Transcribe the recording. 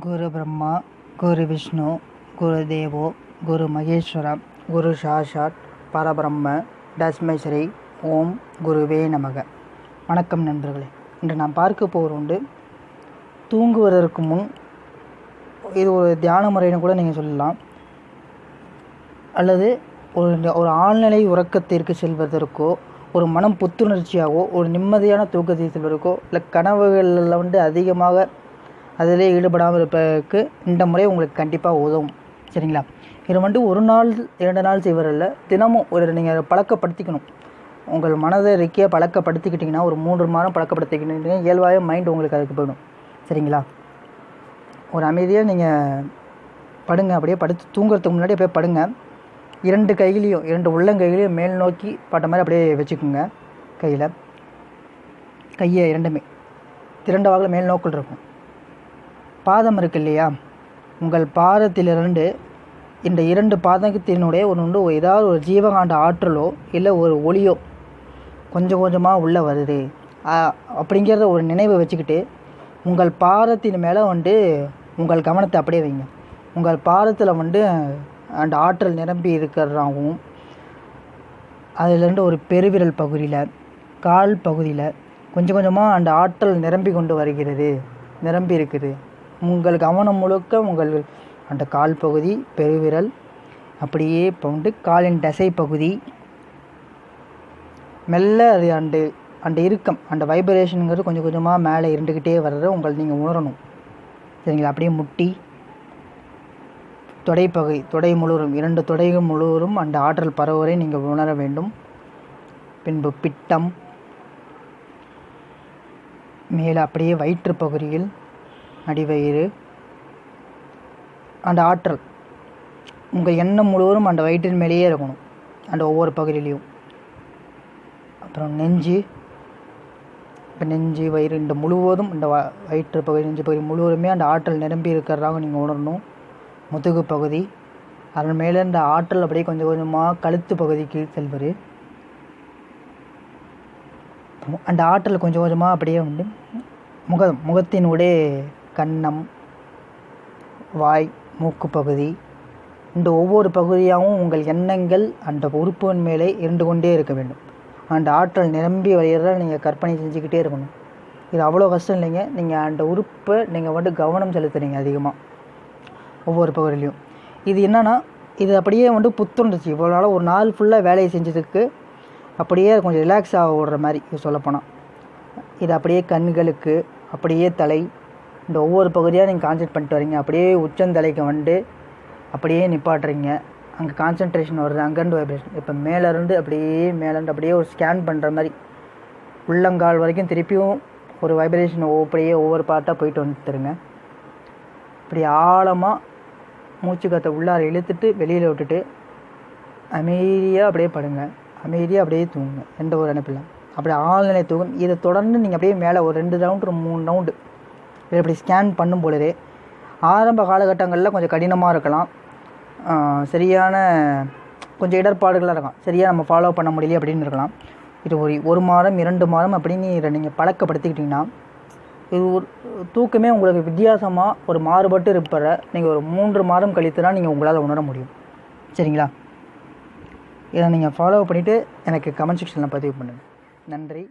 குரு பிரம்மா குரு விஷ்ணு குரு தேவோ குரு மகேஸ்வரம் குரு சாஷாத் பரபிரம்ம தஸ்மை ஸ்ரீ ஓம் குருவே நமக. வணக்கம் நண்பர்களே. இன்று நாம் பார்க்க போகிற உண்டு தூங்குவதற்கு முன் இது ஒரு தியான முறைன்னு கூட நீங்கள் சொல்லலாம். அல்லது ஒரு ஒரு ஆழ்நிலை உறக்கத்திற்கு செல்வதற்கோ ஒரு மனம் புத்துணர்ச்சியாகவோ ஒரு நிம்மதியான தூக்கத்தை செல்வதற்கோ இல்லை கனவுகளில் வந்து அதிகமாக அதிலே ஈடுபடாமல் இருப்பதற்கு இந்த முறை உங்களுக்கு கண்டிப்பாக உதவும். சரிங்களா? இது வந்துட்டு ஒரு நாள் இரண்டு நாள் செய்வதில்ல. தினமும் ஒரு நீங்கள் பழக்கப்படுத்திக்கணும். உங்கள் மனதை இருக்கிய பழக்கப்படுத்திக்கிட்டிங்கன்னா ஒரு மூன்று மாதம் பழக்கப்படுத்திக்கிட்டீங்கன்னா இயல்பாகவே மைண்ட் உங்களுக்கு அதுக்கு போயிடும். சரிங்களா? ஒரு அமைதியாக நீங்கள் படுங்க. அப்படியே படுத்து தூங்குறதுக்கு முன்னாடி அப்படியே படுங்க. இரண்டு கைகளையும் இரண்டு உள்ளங்கைகளையும் மேல் நோக்கி பட்ட மாதிரி அப்படியே வச்சுக்கோங்க. கையில். கையை இரண்டுமே. திரண்ட வாக்கில் மேல் நோக்கில் இருக்கும். பாதம் இருக்கு இல்லையா? உங்கள் பாதத்திலிருந்து இந்த இரண்டு பாதத்தினுடைய ஒன்று ஏதாவது ஒரு ஜீவகாண்ட ஆற்றலோ இல்லை ஒரு ஒளியோ கொஞ்சம் கொஞ்சமாக உள்ளே வருது. அப்படிங்கிறத ஒரு நினைவை வச்சுக்கிட்டு உங்கள் பாதத்தின் மேலே வந்து உங்கள் கவனத்தை அப்படியே வைங்க. உங்கள் பாதத்தில் வந்து அந்த ஆற்றல் நிரம்பி இருக்கிறதாகவும் அதிலிருந்து ஒரு பெருவிரல் பகுதியில் கால் பகுதியில் கொஞ்சம் கொஞ்சமாக அந்த ஆற்றல் நிரம்பி கொண்டு வருகிறது நிரம்பி இருக்குது. உங்கள் கவனம் முழுக்க உங்கள் அந்த கால் பகுதி பெருவிரல் அப்படியே போண்டு காலின் தசை பகுதி. மெல்ல அது அந்த அந்த இறுக்கம் அந்த வைப்ரேஷனுங்கிறது கொஞ்சம் கொஞ்சமாக மேலே இருந்துக்கிட்டே வர்றத உங்கள் நீங்கள் உணரணும். சரிங்களா? அப்படியே முட்டி தொடைப்பகை தொடை முழுவதும் இரண்டு தொடைகள் முழுவதும் அந்த ஆற்றல் பரவுவதை நீங்கள் உணர வேண்டும். பின்பு பிட்டம் மேலே அப்படியே வயிற்று பகுதியில் அடிவயிறு அந்த ஆற்றல். உங்கள் எண்ணம் முழுவதும் அந்த வயிற்றின் மேலேயே இருக்கணும் அந்த ஒவ்வொரு பகுதியிலையும். அப்புறம் நெஞ்சு. இப்போ நெஞ்சு வயிறு இந்த முழுவதும் இந்த வ வயிற்று பகுதி நெஞ்சு பகுதி முழுவதுமே அந்த ஆற்றல் நிரம்பி இருக்கிறதாக நீங்கள் உணரணும். முதுகு பகுதி. அதன் மேலே இந்த ஆற்றல் அப்படியே கொஞ்சம் கொஞ்சமாக கழுத்து பகுதிக்கு செல்வது. அந்த ஆற்றல் கொஞ்சம் கொஞ்சமாக அப்படியே வந்து முகம் முகத்தினுடைய கன்னம் வாய் மூக்கு பகுதி இந்த ஒவ்வொரு பகுதியாகவும் உங்கள் எண்ணங்கள் அந்த உறுப்பின் மேலே இருந்து கொண்டே இருக்க வேண்டும். அந்த ஆற்றல் நிரம்பி வரைகிறத நீங்கள் கற்பனை செஞ்சுக்கிட்டே இருக்கணும். இது அவ்வளோ கஷ்டம் இல்லைங்க. நீங்கள் அந்த உறுப்பை நீங்கள் வந்து கவனம் செலுத்துறீங்க அதிகமாக ஒவ்வொரு பகுதியிலையும். இது என்னென்னா இது அப்படியே வந்து புத்துணர்ச்சி. இவ்வளோ நாள் ஒரு நாள் ஃபுல்லாக வேலையை செஞ்சதுக்கு அப்படியே கொஞ்சம் ரிலாக்ஸ் ஆக விடுற மாதிரி இது சொல்லப்போனால் இது அப்படியே கண்களுக்கு அப்படியே தலை இந்த ஒவ்வொரு பகுதியாக நீங்கள் கான்சென்ட் பண்ணிட்டு வரீங்க. அப்படியே உச்சந்தலைக்கு வந்து அப்படியே நிப்பாட்டுறீங்க. அங்கே கான்சன்ட்ரேஷன் வருது. அங்கேருந்து வைப்ரேஷன் இப்போ மேலேருந்து அப்படியே மேலேருந்து அப்படியே ஒரு ஸ்கேன் பண்ணுற மாதிரி உள்ளங்கால் வரைக்கும் திருப்பியும் ஒரு வைப்ரேஷன் அப்படியே ஒவ்வொரு பார்ட்டாக போயிட்டு வந்துருங்க இப்படி ஆழமாக மூச்சு காற்றை உள்ளார இழுத்துட்டு வெளியில் விட்டுட்டு அமைதியாக அப்படியே படுங்க. அமைதியாக அப்படியே தூங்குங்க. எந்த ஒரு நினைப்பில்லை அப்படி ஆழ்நிலை தூங்கும் இதை தொடர்ந்து நீங்கள் அப்படியே மேலே ஒரு ரெண்டு ரவுண்டு ஒரு மூணு ரவுண்டு இப்படி ஸ்கேன் பண்ணும் பொழுதே ஆரம்ப காலகட்டங்களில் கொஞ்சம் கடினமாக இருக்கலாம். சரியான கொஞ்சம் இடர்பாடுகளாக இருக்கும் சரியாக நம்ம ஃபாலோ பண்ண முடியல அப்படின்னு இருக்கலாம். இது ஒரு ஒரு மாதம் இரண்டு மாதம் அப்படின்னு இதை நீங்கள் பழக்கப்படுத்திக்கிட்டிங்கன்னா இது ஒரு தூக்கமே உங்களுக்கு வித்தியாசமாக ஒரு மாறுபட்டு இருப்பற நீங்கள் ஒரு மூன்று மாதம் கழித்து தான் நீங்கள் உங்களால் உணர முடியும். சரிங்களா? இதை நீங்கள் ஃபாலோ பண்ணிவிட்டு எனக்கு கமெண்ட் செக்ஷனில் பதிவு பண்ணுங்கள் நன்றி.